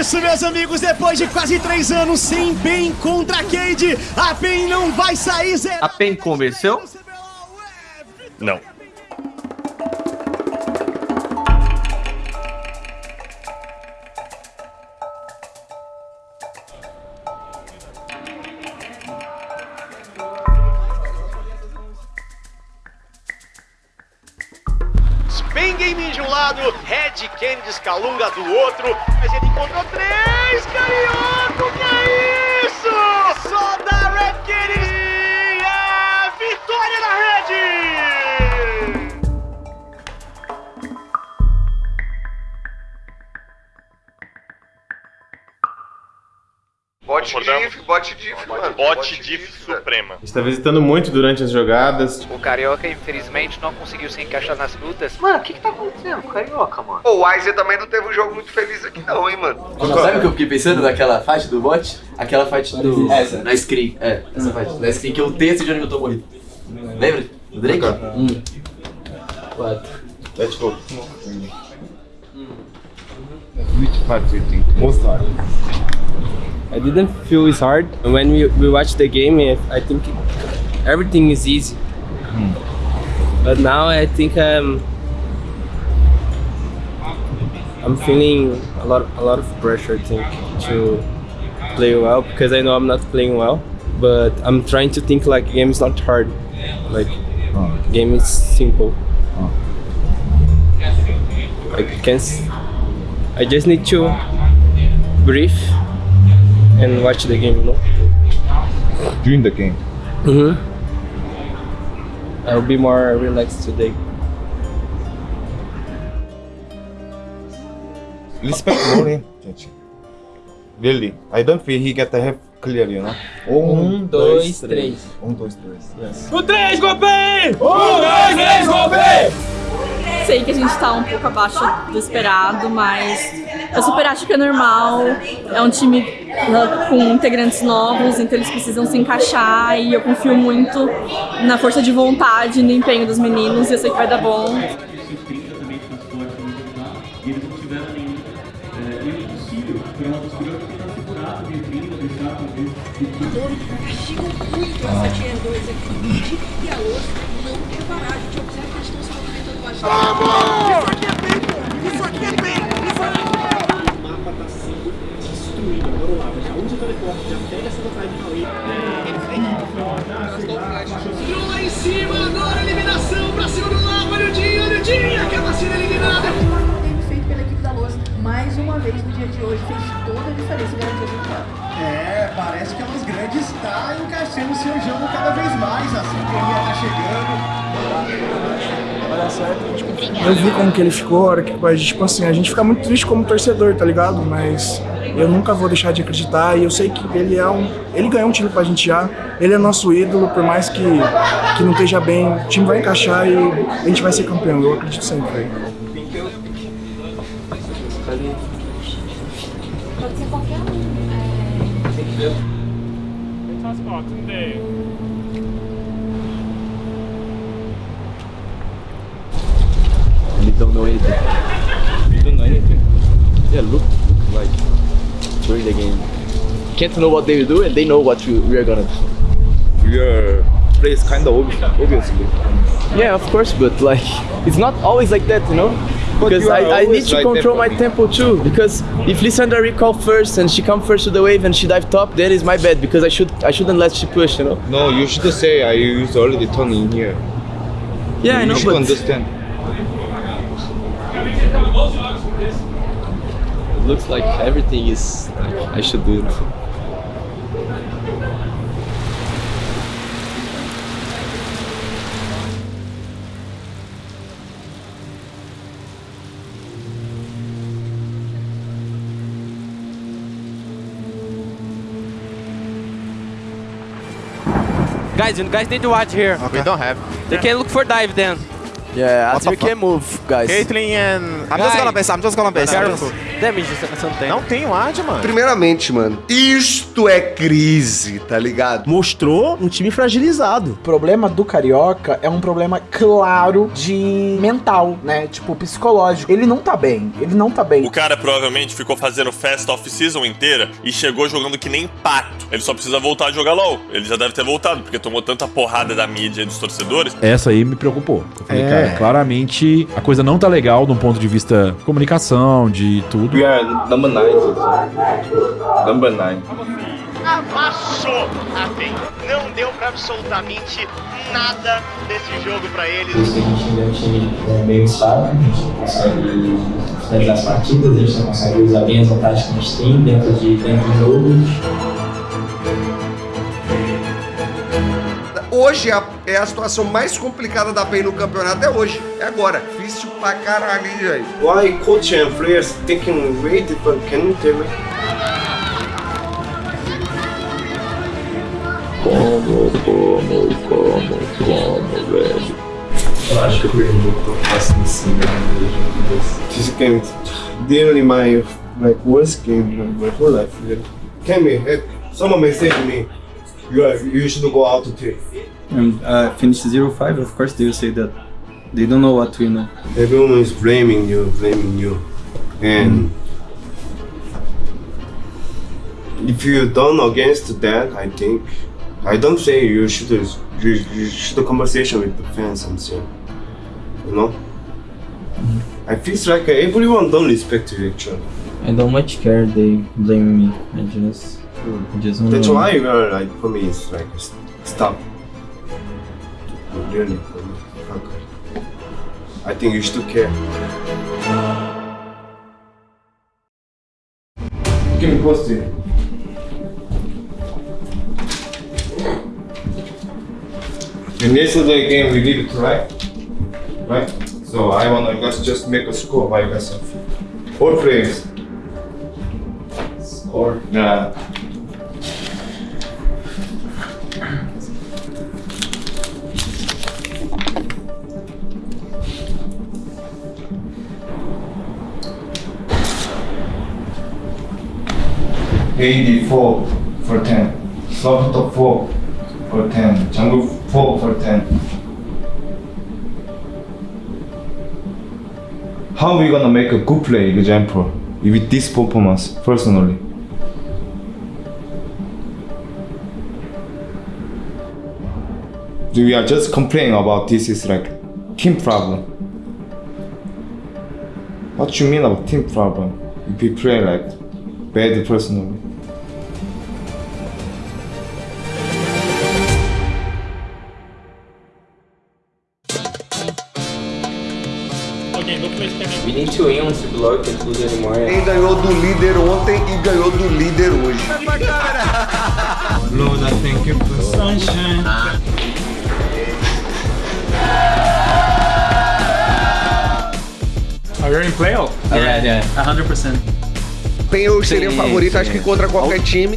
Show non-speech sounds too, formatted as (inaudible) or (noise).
isso, meus amigos, depois de quase três anos sem PEN contra a Cade, a PEN não vai sair zero. A PEN convenceu? Não. Lado, Red Kennedy Scalunga do outro, mas ele encontrou três, Bot diff, bot diff, mano. Bot diff suprema. Está visitando muito durante as jogadas. O Carioca, infelizmente, não conseguiu se encaixar nas lutas. Mano, o que que tá acontecendo com o Carioca, mano? Pô, o Aizen também não teve um jogo muito feliz aqui não, hein, mano. Sabe o que eu fiquei pensando naquela fight do bot? Aquela fight do. Essa, na screen. É, essa fight. Na screen que eu tenho esse Johnny Milton morrido. Lembra? Do Drake? Um. Quatro. Let's go. Which part do you think most hard? I didn't feel it's hard. When we, we watched the game, I I think everything is easy. Hmm. But now I think um, I'm feeling a lot a lot of pressure. I think to play well because I know I'm not playing well. But I'm trying to think like game is not hard. Like hmm. game is simple. Hmm. I can. I just need to breathe and watch the game, you know? During the game. Mm-hmm. I'll be more relaxed today. Respect (coughs) Mori. Really, I don't feel he get the half clear, you know. Um, dois, três. Um, dois, três. Yes. O 3, Golpei! Um, dois, três, Golpei! Sei que a gente tá um pouco abaixo do esperado, mas eu super acho que é normal. É um time né, com integrantes novos, então eles precisam se encaixar e eu confio muito na força de vontade e no empenho dos meninos e eu sei que vai dar bom. Tirou lá em cima, agora eliminação pra cima do Lava, olha o Dinho, olha o Dinho, acaba sendo eliminado. game feito pela equipe da Luz, mais uma vez no dia de hoje, fez toda a diferença e o resultado. É, parece que a Luz Grande está encaixando o seu jogo cada vez mais, a sincronia tá chegando. Eu vi como que ele ficou, a hora que a gente, tipo assim, a gente fica muito triste como torcedor, tá ligado? Mas eu nunca vou deixar de acreditar e eu sei que ele é um. Ele ganhou um título pra gente já, ele é nosso ídolo, por mais que, que não esteja bem, o time vai encaixar e a gente vai ser campeão, eu acredito sempre. Pode ser qualquer um. They don't know anything. You don't know anything. Yeah, look, look like during the game. Can't know what they will do and they know what we, we are gonna do. Your play is kind of obvious, obviously. Yeah, of course, but like it's not always like that, you know. Because I, I need to control that my tempo too. Because if Lissandra recall first and she come first to the wave and she dive top, then it's my bad because I should I shouldn't let she push, you know. No, you should say I use already turn in here. Yeah, I you know, should but understand. It looks like everything is like I should do it. Guys, you guys need to watch here. We don't have. They can look for dive then. Yeah, What the Azir can move, guys. Caitlyn and... I'm just gonna base, I'm just gonna base. Careful. Damage, você não tem. Não tem ward, mano. Primeiramente, mano, isto é crise, tá ligado? Mostrou um time fragilizado. O problema do Carioca é um problema claro de mental, né? Tipo, psicológico. Ele não tá bem, ele não tá bem. O cara provavelmente ficou fazendo festa off-season inteira e chegou jogando que nem pato. Ele só precisa voltar a jogar LOL. Ele já deve ter voltado, porque tomou tanta porrada da mídia e dos torcedores. Essa aí me preocupou. Eu falei, É. cara, claramente a coisa não tá legal de um ponto de vista de comunicação, de tudo. We are number nine. Number nine. Amassou a PEN. Não deu pra absolutamente nada desse jogo pra eles. Por isso que a gente é um time é, meio estável, a gente não consegue finalizar as partidas, a gente não consegue usar bem as vantagens que a gente tem dentro de dentro do jogo. Hoje é a, é a situação mais complicada da PEN no campeonato, é hoje. É agora. Difícil pra caralho, hein, velho. Why coach and players taking way different? Can you tell me? Como, como, como, como, velho. Eu acho que eu perdi um pouco fácil em cima This game is really my like worst game of my whole life. Can me, eh, someone message me. You you should go out to take. And uh, finish 0-5, of course they will say that they don't know what we know. Everyone is blaming you, blaming you, and if you don't against that, I think I don't say you should you, you should conversation with the fans and say, you know. I feel like everyone don't respect you actually. I don't much care they blame me. I just, Just That's why you are like for me it's like stop. Really. I think you should care. Give me positive. In yesterday game we did it right, right? So I wanna you guys just make a score by yourself. All players. Score. Yeah. AD 4 for 10, soft 4 for 10, jungle 4 for 10. How are we gonna make a good play example with this performance personally? We are just complaining about this is like team problem. What you mean about team problem? If we play like bad personally. We need to win once we block and lose anymore. Quem ganhou do líder ontem e ganhou do líder hoje. Lord, I thank you for sunshine. Are you in playoff? Yeah, yeah, 100%. PEN hoje seria o Sim, favorito, acho sim. que contra qualquer time.